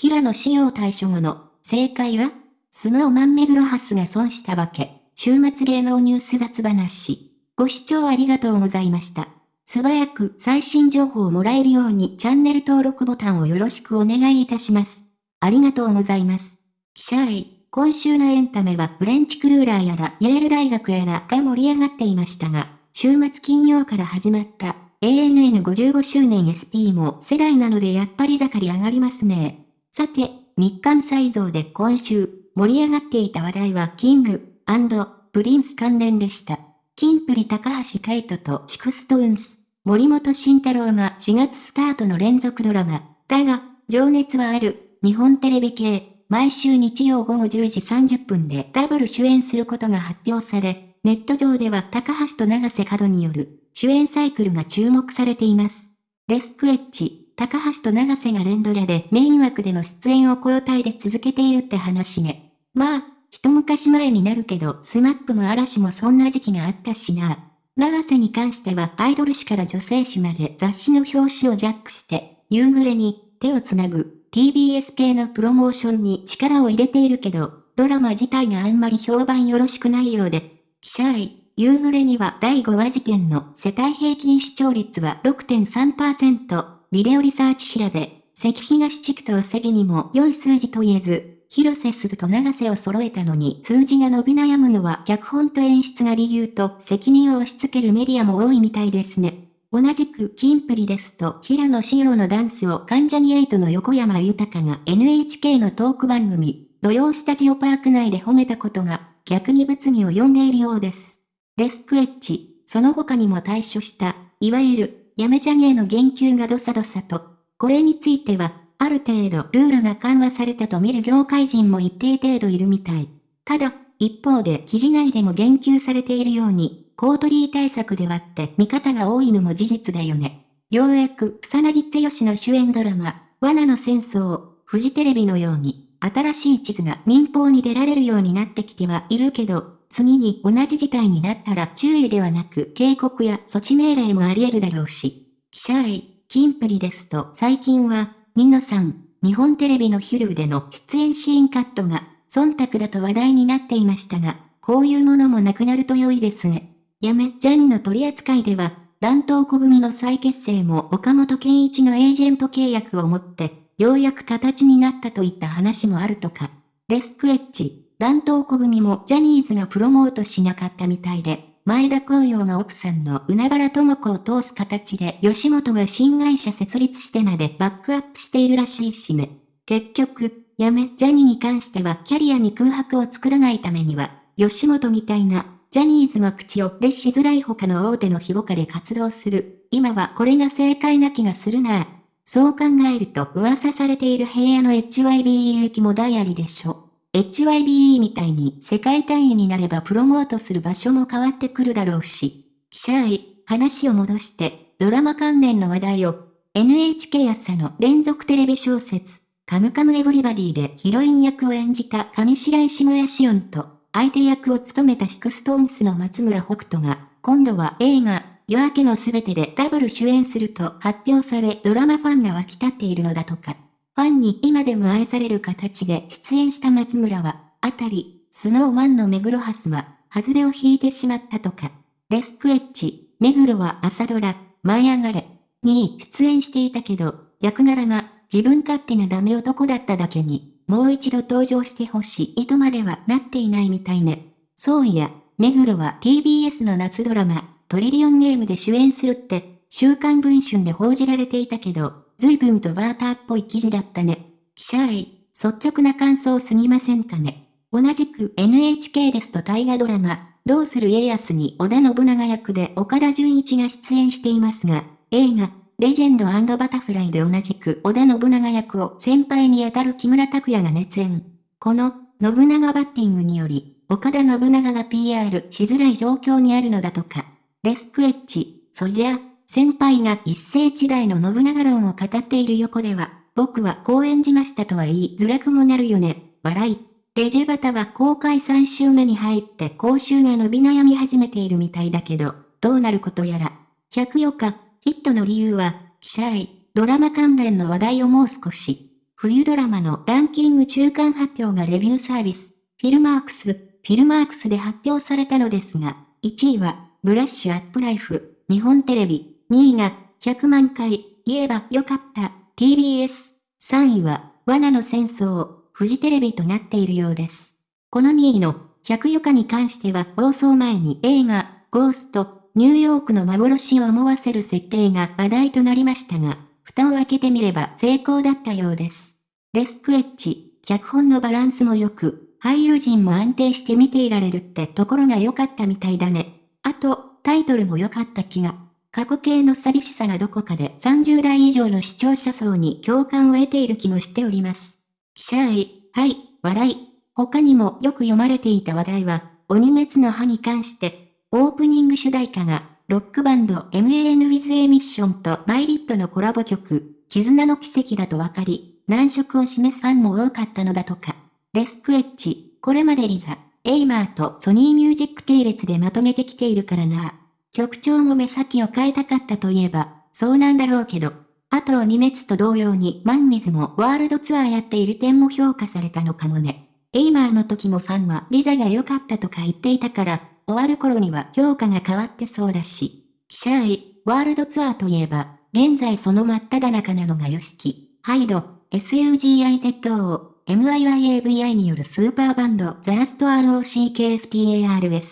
平野紫耀対処後の、正解はスノーマンメグロハスが損したわけ。週末芸能ニュース雑話。ご視聴ありがとうございました。素早く最新情報をもらえるようにチャンネル登録ボタンをよろしくお願いいたします。ありがとうございます。記者愛、今週のエンタメはフレンチクルーラーやらイェール大学やらが盛り上がっていましたが、週末金曜から始まった ANN55 周年 SP も世代なのでやっぱり盛り上がりますね。さて、日刊サイゾーで今週盛り上がっていた話題はキングプリンス関連でした。キンプリ高橋海人とシクストーンズ、森本慎太郎が4月スタートの連続ドラマ、だが、情熱はある、日本テレビ系、毎週日曜午後10時30分でダブル主演することが発表され、ネット上では高橋と永瀬廉による主演サイクルが注目されています。レスクレッチ、高橋と永瀬が連ドラでメイン枠での出演を交代で続けているって話ね。まあ、一昔前になるけど、スマップも嵐もそんな時期があったしな。永瀬に関してはアイドル誌から女性誌まで雑誌の表紙をジャックして、夕暮れに手をつなぐ TBS 系のプロモーションに力を入れているけど、ドラマ自体があんまり評判よろしくないようで、記者愛、夕暮れには第5話時点の世帯平均視聴率は6.3%、ビデオリサーチ調べ、関東地区と世辞にも良い数字と言えず、広瀬すずと永瀬を揃えたのに数字が伸び悩むのは脚本と演出が理由と責任を押し付けるメディアも多いみたいですね。同じくキンプリですと平野紫耀のダンスを関ジャニエイトの横山豊が NHK のトーク番組、土曜スタジオパーク内で褒めたことが逆に物議を呼んでいるようです。レスクレッチ、その他にも対処した、いわゆる、やめジャニへの言及がどさどさと、これについては、ある程度ルールが緩和されたと見る業界人も一定程度いるみたい。ただ、一方で記事内でも言及されているように、コートリー対策で割って見方が多いのも事実だよね。ようやく草薙剛の主演ドラマ、罠の戦争、フジテレビのように、新しい地図が民放に出られるようになってきてはいるけど、次に同じ事態になったら注意ではなく警告や措置命令もあり得るだろうし。記者愛、キンプリですと最近はニノさん、日本テレビのヒルでの出演シーンカットが、忖度だと話題になっていましたが、こういうものもなくなると良いですね。やめ、ジャニの取り扱いでは、弾頭小組の再結成も岡本健一のエージェント契約をもって、ようやく形になったといった話もあるとか。レスクレッチ、弾頭小組もジャニーズがプロモートしなかったみたいで、前田光陽が奥さんの海原智子を通す形で吉本が新会社設立してまでバックアップしているらしいしね。結局、やめ、ジャニーに関してはキャリアに空白を作らないためには、吉本みたいな、ジャニーズが口を出しづらい他の大手の庇護下で活動する。今はこれが正解な気がするなそう考えると噂されている平野の HYBE 駅もダイアリでしょ。HYBE みたいに世界単位になればプロモートする場所も変わってくるだろうし。記者愛、話を戻して、ドラマ関連の話題を、NHK 朝の連続テレビ小説、カムカムエヴリバディでヒロイン役を演じた上白石萌ヤシオンと、相手役を務めたシクストーンスの松村北斗が、今度は映画、夜明けのすべてでダブル主演すると発表されドラマファンが沸き立っているのだとか。ファンに今でも愛される形で出演した松村は、あたり、スノーマンの目黒蓮は、外れを引いてしまったとか。レスクレッチ、目黒は朝ドラ、舞い上がれ、に出演していたけど、役柄が自分勝手なダメ男だっただけに、もう一度登場してほしいとまではなっていないみたいね。そういや、目黒は TBS の夏ドラマ、トリリオンゲームで主演するって、週刊文春で報じられていたけど、随分とバーターっぽい記事だったね。記者愛、率直な感想すぎませんかね。同じく NHK ですと大河ドラマ、どうする家康に織田信長役で岡田准一が出演していますが、映画、レジェンドバタフライで同じく織田信長役を先輩にあたる木村拓哉が熱演。この、信長バッティングにより、岡田信長が PR しづらい状況にあるのだとか。レスクレッチ、そりゃ、先輩が一世一代の信長論を語っている横では、僕はこう演じましたとは言いづらくもなるよね。笑い。レジェバタは公開3週目に入って講習が伸び悩み始めているみたいだけど、どうなることやら。104日、ヒットの理由は、記者愛、ドラマ関連の話題をもう少し。冬ドラマのランキング中間発表がレビューサービス、フィルマークス、フィルマークスで発表されたのですが、1位は、ブラッシュアップライフ、日本テレビ、2位が、100万回、言えばよかった、TBS、3位は、罠の戦争、フジテレビとなっているようです。この2位の、100余暇に関しては放送前に映画、ゴースト、ニューヨークの幻を思わせる設定が話題となりましたが、蓋を開けてみれば成功だったようです。レスクレッチ、脚本のバランスも良く、俳優陣も安定して見ていられるってところが良かったみたいだね。あと、タイトルも良かった気が。過去形の寂しさがどこかで30代以上の視聴者層に共感を得ている気もしております。記者 I、はい、笑い。他にもよく読まれていた話題は、鬼滅の刃に関して、オープニング主題歌が、ロックバンド MAN with A Mission と milet のコラボ曲、絆の奇跡だと分かり、難色を示すファンも多かったのだとか。デスク H、これまで LiSA、 Aimer とソニーミュージック系列でまとめてきているからな。曲調も目先を変えたかったといえば、そうなんだろうけど。あと鬼滅と同様にマンウィズもワールドツアーやっている点も評価されたのかもね。 Aimer の時もファンは LiSA が良かったとか言っていたから、終わる頃には評価が変わってそうだし。記者 I、ワールドツアーといえば、現在その真っ只中なのが YOSHIKI、 HYDE、SUGIZO、MIYAVI によるスーパーバンドザラスト ROCKSPARS。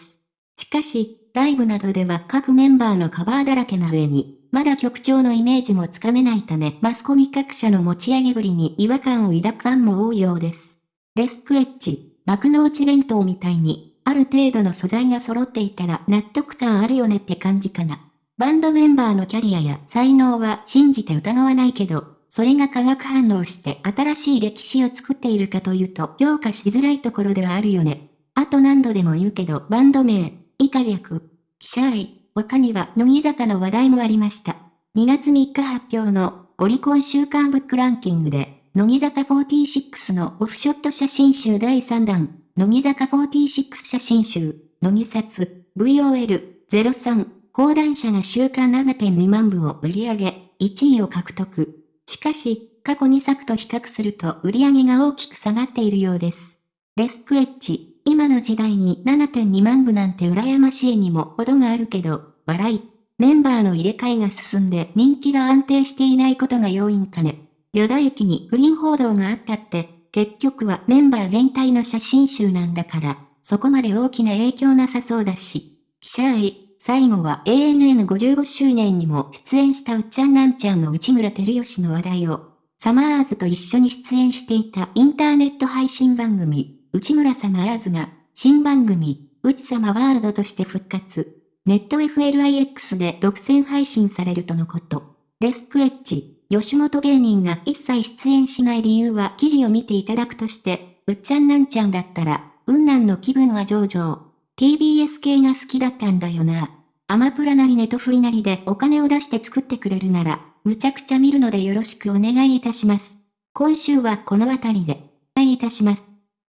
しかし、ライブなどでは各メンバーのカバーだらけな上に、まだ曲調のイメージもつかめないためマスコミ各社の持ち上げぶりに違和感を抱くファンも多いようです。レスクレッチ、幕の内弁当みたいに、ある程度の素材が揃っていたら納得感あるよねって感じかな。バンドメンバーのキャリアや才能は信じて疑わないけど、それが化学反応して新しい歴史を作っているかというと評価しづらいところではあるよね。あと何度でも言うけどバンド名、以下略、記者愛、他には乃木坂の話題もありました。2月3日発表のオリコン週間ブックランキングで、乃木坂46のオフショット写真集第3弾、乃木坂46写真集、乃木札、VOL03、講談社が週間7.2万部を売り上げ、1位を獲得。しかし、過去2作と比較すると売り上げが大きく下がっているようです。レスクレッチ、今の時代に7.2万部なんて羨ましいにも程があるけど、笑い。メンバーの入れ替えが進んで人気が安定していないことが要因かね。与田行に不倫報道があったって、結局はメンバー全体の写真集なんだから、そこまで大きな影響なさそうだし。記者愛、最後は ANN55 周年にも出演したうっちゃんなんちゃんの内村照吉の話題を、サマーズと一緒に出演していたインターネット配信番組、内村サマーズが、新番組、うちさまワールドとして復活。ネット FLIX で独占配信されるとのこと。レスクレッチ、吉本芸人が一切出演しない理由は記事を見ていただくとして、うっちゃんなんちゃんだったら、雲南の気分は上々。TBS 系が好きだったんだよな。アマプラなりネトフリなりでお金を出して作ってくれるなら、むちゃくちゃ見るのでよろしくお願いいたします。今週はこの辺りで、お願いいたします。